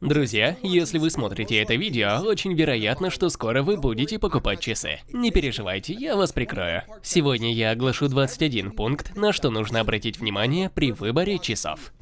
Друзья, если вы смотрите это видео, очень вероятно, что скоро вы будете покупать часы. Не переживайте, я вас прикрою. Сегодня я оглашу 21 пункт, на что нужно обратить внимание при выборе часов.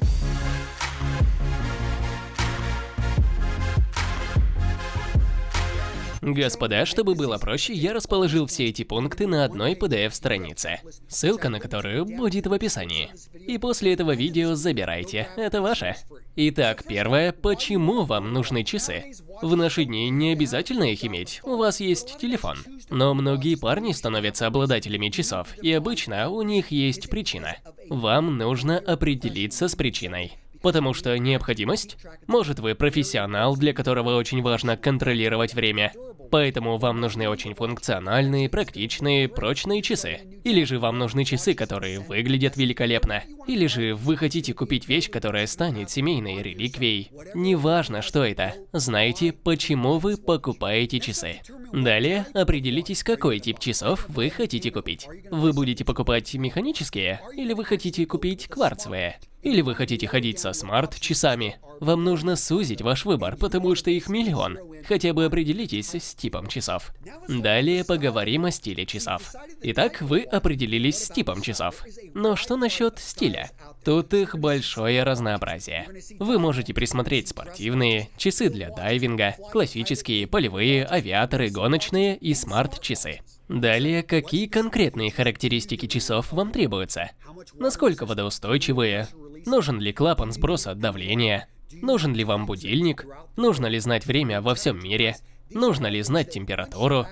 Господа, чтобы было проще, я расположил все эти пункты на одной PDF-странице, ссылка на которую будет в описании. И после этого видео забирайте, это ваше. Итак, первое, почему вам нужны часы? В наши дни не обязательно их иметь, у вас есть телефон. Но многие парни становятся обладателями часов, и обычно у них есть причина. Вам нужно определиться с причиной. Потому что необходимость? Может вы профессионал, для которого очень важно контролировать время, Поэтому вам нужны очень функциональные, практичные, прочные часы. Или же вам нужны часы, которые выглядят великолепно. Или же вы хотите купить вещь, которая станет семейной реликвией. Неважно, что это. Знаете, почему вы покупаете часы. Далее определитесь, какой тип часов вы хотите купить. Вы будете покупать механические или вы хотите купить кварцевые? Или вы хотите ходить со смарт-часами? Вам нужно сузить ваш выбор, потому что их миллион. Хотя бы определитесь с типом часов. Далее поговорим о стиле часов. Итак, вы определились с типом часов. Но что насчет стиля? Тут их большое разнообразие. Вы можете присмотреть спортивные, часы для дайвинга, классические, полевые, авиаторы, гоночные и смарт-часы. Далее, какие конкретные характеристики часов вам требуются? Насколько водоустойчивые, Нужен ли клапан сброса давления? Нужен ли вам будильник? Нужно ли знать время во всем мире? Нужно ли знать температуру?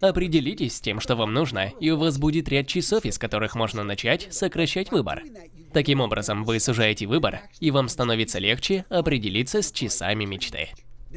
Определитесь с тем, что вам нужно, и у вас будет ряд часов, из которых можно начать сокращать выбор. Таким образом, вы сужаете выбор, и вам становится легче определиться с часами мечты.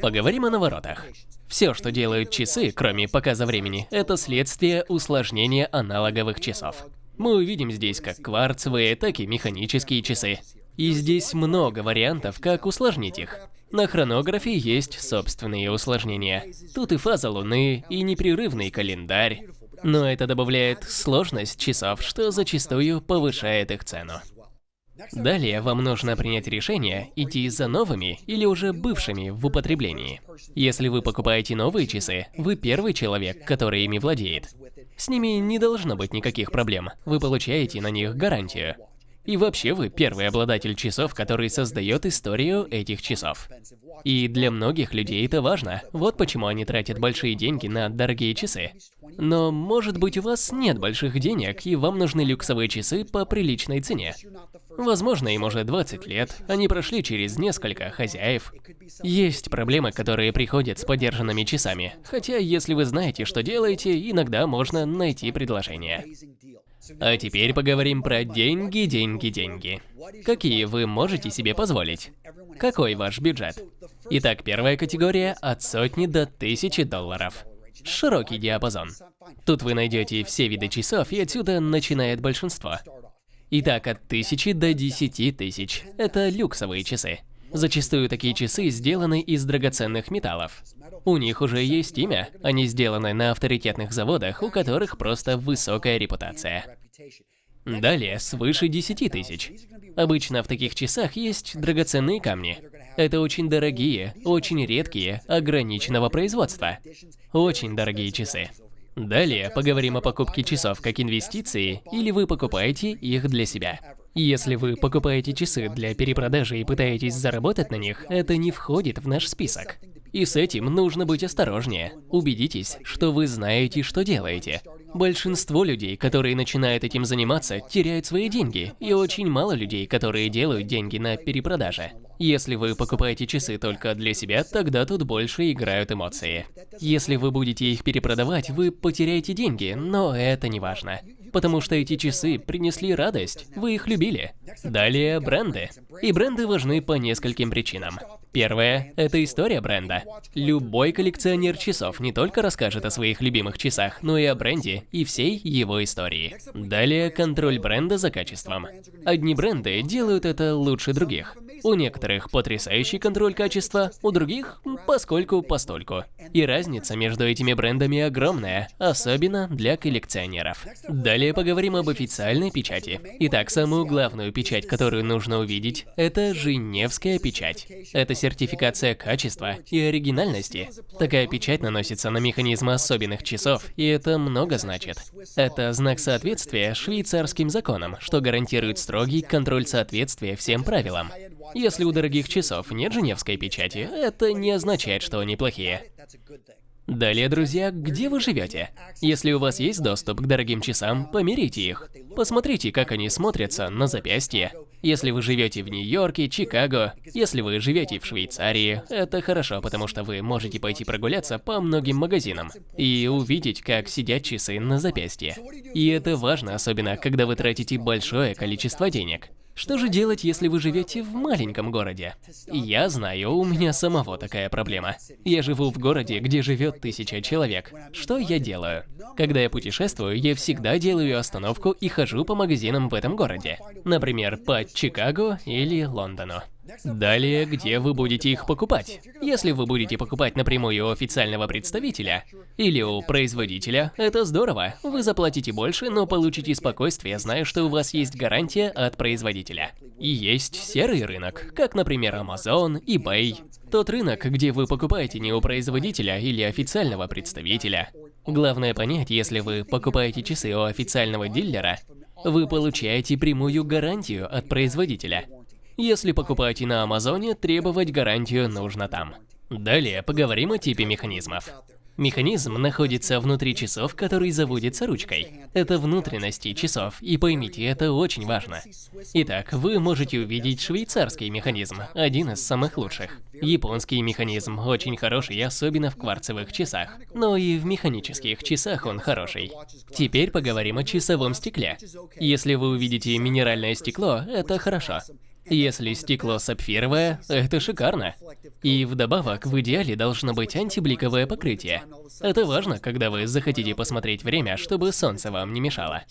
Поговорим о наворотах. Все, что делают часы, кроме показа времени, это следствие усложнения аналоговых часов. Мы увидим здесь как кварцевые, так и механические часы. И здесь много вариантов, как усложнить их. На хронографе есть собственные усложнения. Тут и фаза Луны, и непрерывный календарь. Но это добавляет сложность часов, что зачастую повышает их цену. Далее вам нужно принять решение, идти за новыми или уже бывшими в употреблении. Если вы покупаете новые часы, вы первый человек, который ими владеет. С ними не должно быть никаких проблем, вы получаете на них гарантию. И вообще вы первый обладатель часов, который создает историю этих часов. И для многих людей это важно. Вот почему они тратят большие деньги на дорогие часы. Но может быть у вас нет больших денег, и вам нужны люксовые часы по приличной цене. Возможно, им уже 20 лет, они прошли через несколько хозяев. Есть проблемы, которые приходят с подержанными часами. Хотя, если вы знаете, что делаете, иногда можно найти предложение. А теперь поговорим про деньги, деньги, деньги. Какие вы можете себе позволить? Какой ваш бюджет? Итак, первая категория от сотни до тысячи долларов. Широкий диапазон. Тут вы найдете все виды часов, и отсюда начинает большинство. Итак, от тысячи до десяти тысяч. Это люксовые часы. Зачастую такие часы сделаны из драгоценных металлов. У них уже есть имя, они сделаны на авторитетных заводах, у которых просто высокая репутация. Далее, свыше 10 тысяч. Обычно в таких часах есть драгоценные камни. Это очень дорогие, очень редкие, ограниченного производства. Очень дорогие часы. Далее поговорим о покупке часов как инвестиции, или вы покупаете их для себя. Если вы покупаете часы для перепродажи и пытаетесь заработать на них, это не входит в наш список. И с этим нужно быть осторожнее. Убедитесь, что вы знаете, что делаете. Большинство людей, которые начинают этим заниматься, теряют свои деньги, и очень мало людей, которые делают деньги на перепродаже. Если вы покупаете часы только для себя, тогда тут больше играют эмоции. Если вы будете их перепродавать, вы потеряете деньги, но это не важно. Потому что эти часы принесли радость, вы их любили. Далее бренды. И бренды важны по нескольким причинам. Первое – это история бренда. Любой коллекционер часов не только расскажет о своих любимых часах, но и о бренде и всей его истории. Далее – контроль бренда за качеством. Одни бренды делают это лучше других. У некоторых потрясающий контроль качества, у других поскольку-постольку. И разница между этими брендами огромная, особенно для коллекционеров. Далее поговорим об официальной печати. Итак, самую главную печать, которую нужно увидеть, это Женевская печать. Это сертификация качества и оригинальности. Такая печать наносится на механизмы особенных часов, и это много значит. Это знак соответствия швейцарским законам, что гарантирует строгий контроль соответствия всем правилам. Если у дорогих часов нет женевской печати, это не означает, что они плохие. Далее, друзья, где вы живете? Если у вас есть доступ к дорогим часам, померите их. Посмотрите, как они смотрятся на запястье. Если вы живете в Нью-Йорке, Чикаго, если вы живете в Швейцарии, это хорошо, потому что вы можете пойти прогуляться по многим магазинам и увидеть, как сидят часы на запястье. И это важно, особенно когда вы тратите большое количество денег. Что же делать, если вы живете в маленьком городе? Я знаю, у меня самого такая проблема. Я живу в городе, где живет тысяча человек. Что я делаю? Когда я путешествую, я всегда делаю остановку и хожу по магазинам в этом городе. Например, по Чикаго или Лондону. Далее, где вы будете их покупать? Если вы будете покупать напрямую у официального представителя или у производителя, это здорово. Вы заплатите больше, но получите спокойствие, зная, что у вас есть гарантия от производителя. И есть серый рынок, как, например, Amazon, eBay. Тот рынок, где вы покупаете не у производителя или официального представителя. Главное понять, если вы покупаете часы у официального дилера, вы получаете прямую гарантию от производителя. Если покупаете на Амазоне, требовать гарантию нужно там. Далее поговорим о типе механизмов. Механизм находится внутри часов, который заводится ручкой. Это внутренности часов, и поймите, это очень важно. Итак, вы можете увидеть швейцарский механизм, один из самых лучших. Японский механизм очень хороший, особенно в кварцевых часах. Но и в механических часах он хороший. Теперь поговорим о часовом стекле. Если вы увидите минеральное стекло, это хорошо. Если стекло сапфировое, это шикарно. И вдобавок, в идеале должно быть антибликовое покрытие. Это важно, когда вы захотите посмотреть время, чтобы солнце вам не мешало.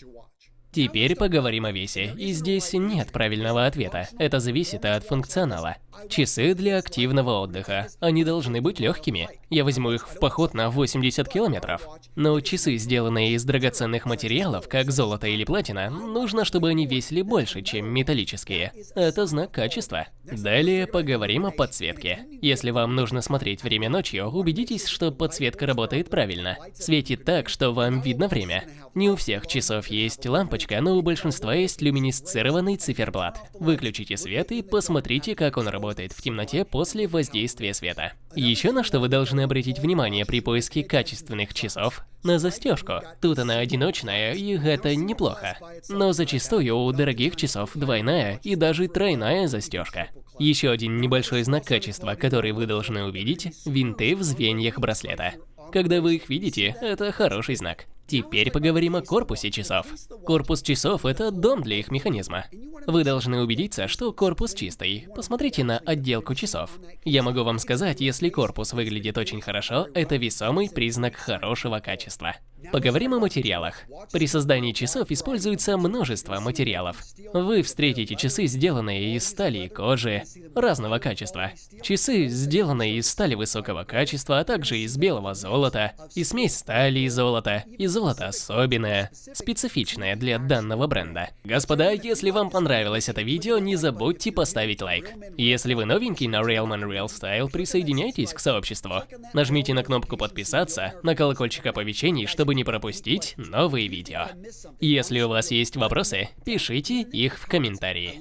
Теперь поговорим о весе, и здесь нет правильного ответа, это зависит от функционала. Часы для активного отдыха, они должны быть легкими. Я возьму их в поход на 80 километров. Но часы, сделанные из драгоценных материалов, как золото или платина, нужно, чтобы они весили больше, чем металлические. Это знак качества. Далее поговорим о подсветке. Если вам нужно смотреть время ночью, убедитесь, что подсветка работает правильно. Светит так, что вам видно время. Не у всех часов есть лампочка, но у большинства есть люминесцированный циферблат. Выключите свет и посмотрите, как он работает в темноте после воздействия света. Еще на что вы должны обратить внимание при поиске качественных часов – на застежку. Тут она одиночная, и это неплохо. Но зачастую у дорогих часов двойная и даже тройная застежка. Еще один небольшой знак качества, который вы должны увидеть – винты в звеньях браслета. Когда вы их видите, это хороший знак. Теперь поговорим о корпусе часов. Корпус часов – это дом для их механизма. Вы должны убедиться, что корпус чистый. Посмотрите на отделку часов. Я могу вам сказать, если корпус выглядит очень хорошо, это весомый признак хорошего качества. Поговорим о материалах. При создании часов используется множество материалов. Вы встретите часы, сделанные из стали и кожи разного качества. Часы, сделанные из стали высокого качества, а также из белого золота, и смесь стали и золота, и золото особенное, специфичное для данного бренда. Господа, если вам понравилось это видео, не забудьте поставить лайк. Если вы новенький на Realman Real Style, присоединяйтесь к сообществу. Нажмите на кнопку подписаться, на колокольчик оповещений, чтобы не пропустить новые видео. Если у вас есть вопросы, пишите их в комментарии.